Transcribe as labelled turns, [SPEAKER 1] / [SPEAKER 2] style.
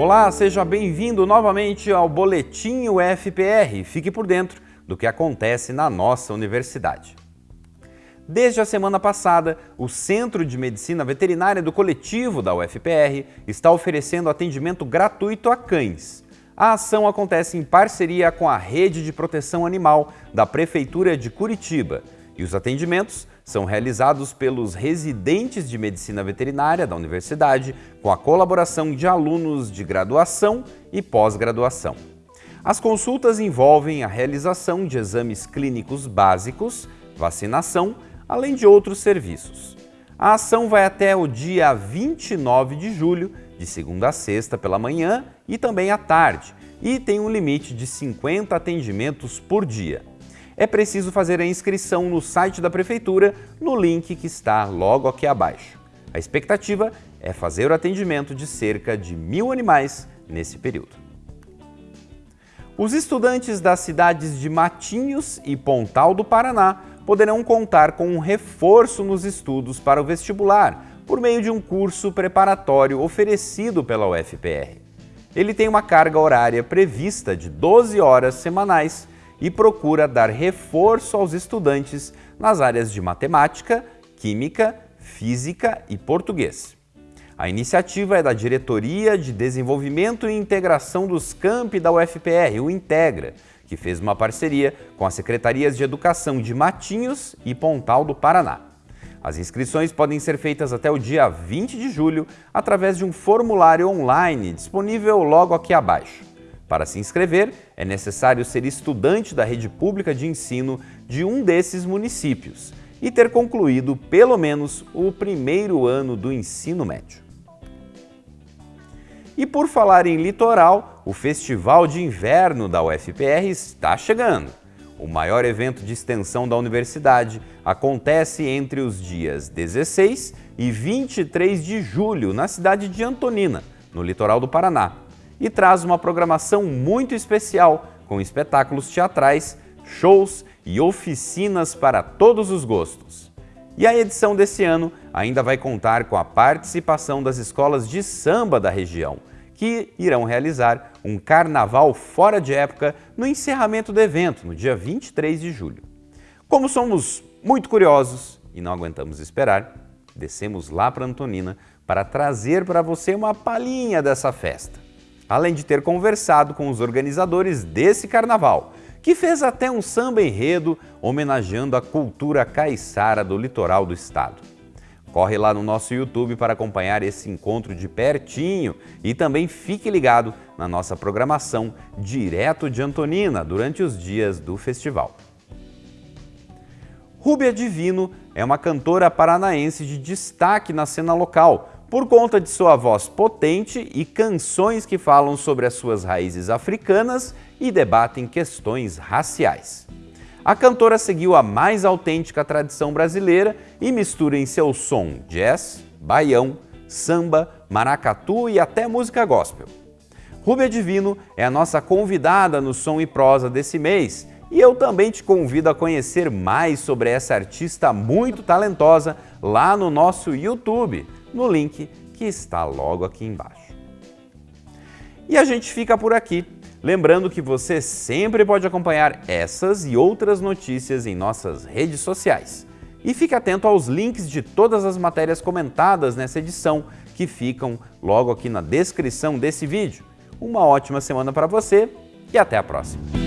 [SPEAKER 1] Olá, seja bem-vindo novamente ao Boletim UFPR. Fique por dentro do que acontece na nossa universidade. Desde a semana passada, o Centro de Medicina Veterinária do Coletivo da UFPR está oferecendo atendimento gratuito a cães. A ação acontece em parceria com a Rede de Proteção Animal da Prefeitura de Curitiba e os atendimentos são realizados pelos residentes de medicina veterinária da universidade com a colaboração de alunos de graduação e pós-graduação. As consultas envolvem a realização de exames clínicos básicos, vacinação, além de outros serviços. A ação vai até o dia 29 de julho, de segunda a sexta pela manhã e também à tarde, e tem um limite de 50 atendimentos por dia. É preciso fazer a inscrição no site da Prefeitura, no link que está logo aqui abaixo. A expectativa é fazer o atendimento de cerca de mil animais nesse período. Os estudantes das cidades de Matinhos e Pontal do Paraná poderão contar com um reforço nos estudos para o vestibular por meio de um curso preparatório oferecido pela UFPR. Ele tem uma carga horária prevista de 12 horas semanais e procura dar reforço aos estudantes nas áreas de matemática, química, física e português. A iniciativa é da Diretoria de Desenvolvimento e Integração dos Campi da UFPR, o Integra, que fez uma parceria com as secretarias de Educação de Matinhos e Pontal do Paraná. As inscrições podem ser feitas até o dia 20 de julho através de um formulário online disponível logo aqui abaixo. Para se inscrever, é necessário ser estudante da rede pública de ensino de um desses municípios e ter concluído pelo menos o primeiro ano do ensino médio. E por falar em litoral, o Festival de Inverno da UFPR está chegando. O maior evento de extensão da universidade acontece entre os dias 16 e 23 de julho na cidade de Antonina, no litoral do Paraná, e traz uma programação muito especial com espetáculos teatrais, shows e oficinas para todos os gostos. E a edição desse ano ainda vai contar com a participação das escolas de samba da região, que irão realizar um carnaval fora de época no encerramento do evento, no dia 23 de julho. Como somos muito curiosos e não aguentamos esperar, descemos lá para Antonina para trazer para você uma palhinha dessa festa. Além de ter conversado com os organizadores desse carnaval, que fez até um samba enredo homenageando a cultura caiçara do litoral do estado. Corre lá no nosso YouTube para acompanhar esse encontro de pertinho e também fique ligado na nossa programação direto de Antonina durante os dias do festival. Rúbia Divino é uma cantora paranaense de destaque na cena local, por conta de sua voz potente e canções que falam sobre as suas raízes africanas e debatem questões raciais. A cantora seguiu a mais autêntica tradição brasileira e mistura em seu som jazz, baião, samba, maracatu e até música gospel. Rúbia Divino é a nossa convidada no Som e Prosa desse mês e eu também te convido a conhecer mais sobre essa artista muito talentosa lá no nosso YouTube, no link que está logo aqui embaixo. E a gente fica por aqui. Lembrando que você sempre pode acompanhar essas e outras notícias em nossas redes sociais. E fique atento aos links de todas as matérias comentadas nessa edição, que ficam logo aqui na descrição desse vídeo. Uma ótima semana para você e até a próxima!